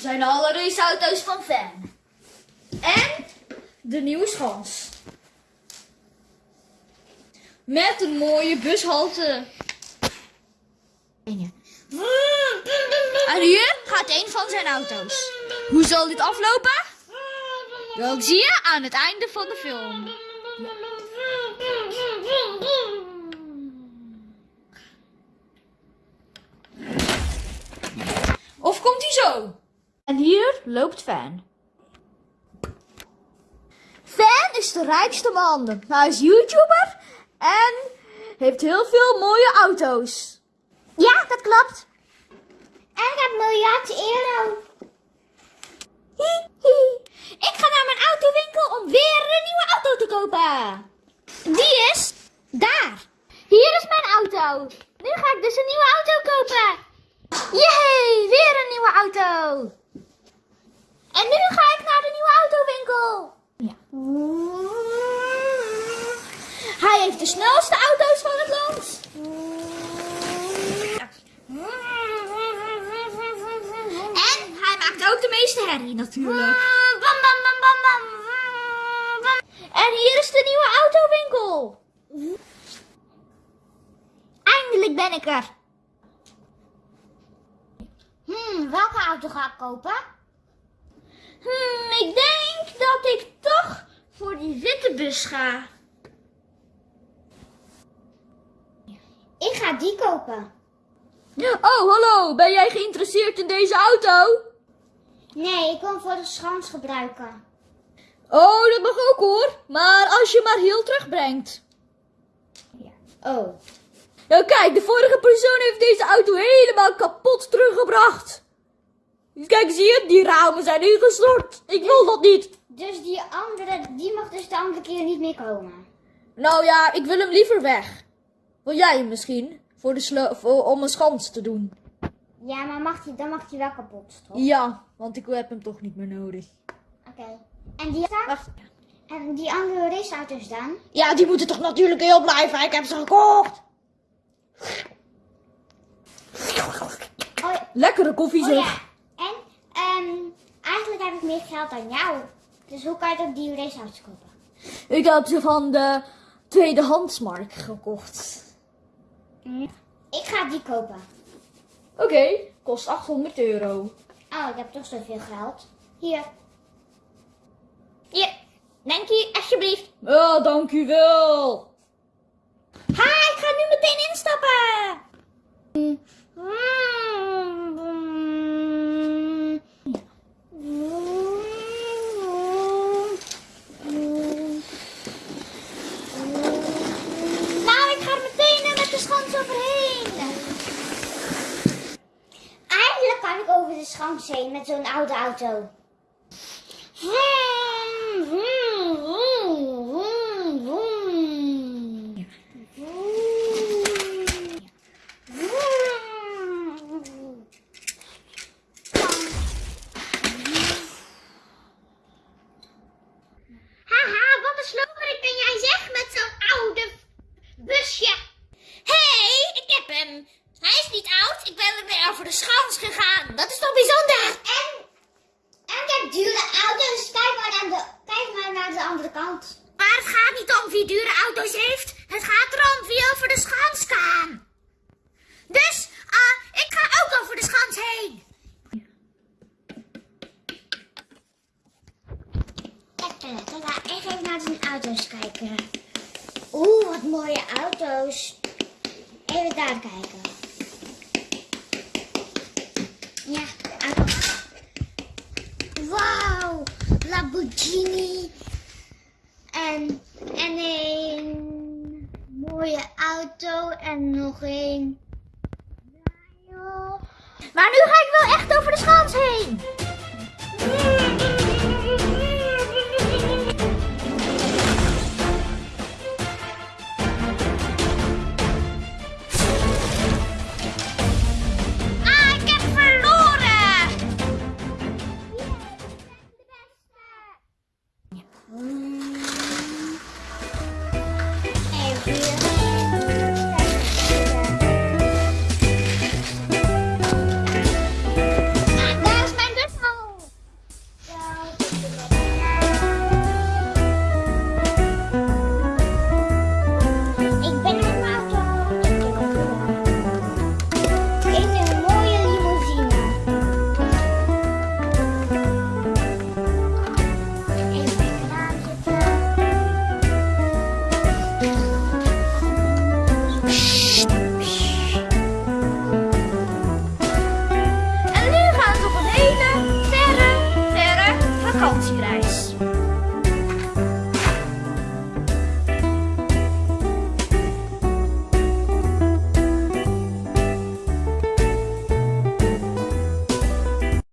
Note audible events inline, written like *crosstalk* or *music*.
zijn alle raceauto's van Fan. En de nieuwe schans. Met een mooie bushalte. En hier gaat een van zijn auto's. Hoe zal dit aflopen? Dat zie je aan het einde van de film. Of komt hij zo? En hier loopt Fan. Fan is de rijkste man. Hij is YouTuber en heeft heel veel mooie auto's. Ja, dat klopt. En ik heb miljard euro. Hi, *laughs* hi. Ik ga naar mijn autowinkel om weer een nieuwe auto te kopen. Die is daar. Hier is mijn auto. Nu ga ik dus een nieuwe auto kopen. Yay, weer een nieuwe auto. En nu ga ik naar de nieuwe autowinkel. Ja. Hij heeft de snelste auto's van het land. En hij maakt ook de meeste herrie natuurlijk. Bam, bam, bam, bam, bam. En hier is de nieuwe autowinkel. Eindelijk ben ik er. Hmm, welke auto ga ik kopen? Hmm, ik denk dat ik toch voor die witte bus ga. Ik ga die kopen. Oh, hallo. Ben jij geïnteresseerd in deze auto? Nee, ik wil hem voor de schans gebruiken. Oh, dat mag ook hoor. Maar als je maar heel terugbrengt. Oh. Nou kijk, de vorige persoon heeft deze auto helemaal kapot teruggebracht. Kijk, zie je? Die ramen zijn ingestort. Ik wil dat niet. Dus die andere, die mag dus de andere keer niet meer komen. Nou ja, ik wil hem liever weg. Wil jij hem misschien? Voor de voor, om een schans te doen. Ja, maar mag die, dan mag die wel kapot, toch? Ja, want ik heb hem toch niet meer nodig. Oké. En die, Wacht. en die andere raceauto's dan? Ja, die moeten toch natuurlijk heel blijven. Ik heb ze gekocht. Oh, ja. Lekkere koffie oh zeg. ja. En, ehm, eigenlijk heb ik meer geld dan jou. Dus hoe kan je die raceauto's kopen? Ik heb ze van de tweedehandsmarkt gekocht. Ik ga die kopen. Oké, kost 800 euro. Oh, ik heb toch zoveel geld. Hier. Hier. Dank u, alsjeblieft. Ja, dank u wel. Ha, ik ga nu meteen instappen. Nou, ik ga er meteen met de schans overheen. Eindelijk kan ik over de schans heen met zo'n oude auto. Vroom, vroom, vroom, vroom, vroom. Vroom. Haha, wat een sloperik ben jij zeg met zo'n oude busje. Hé, hey, ik heb hem. Hij is niet oud, ik ben er weer over de schans gegaan. Dat is toch bijzonder? En, en ik heb dure auto's. Kijk maar, naar de, kijk maar naar de andere kant. Maar het gaat niet om wie dure auto's heeft. Het gaat erom wie over de schans kan. Dus, ah, ik ga ook over de schans heen. Lekker. Laat ik even naar de auto's kijken. Oeh, wat mooie auto's. Even daar kijken. Ja. Wauw, Lamborghini. En, en een mooie auto en nog een. Maar nu ga ik wel echt over de schans heen. Yeah.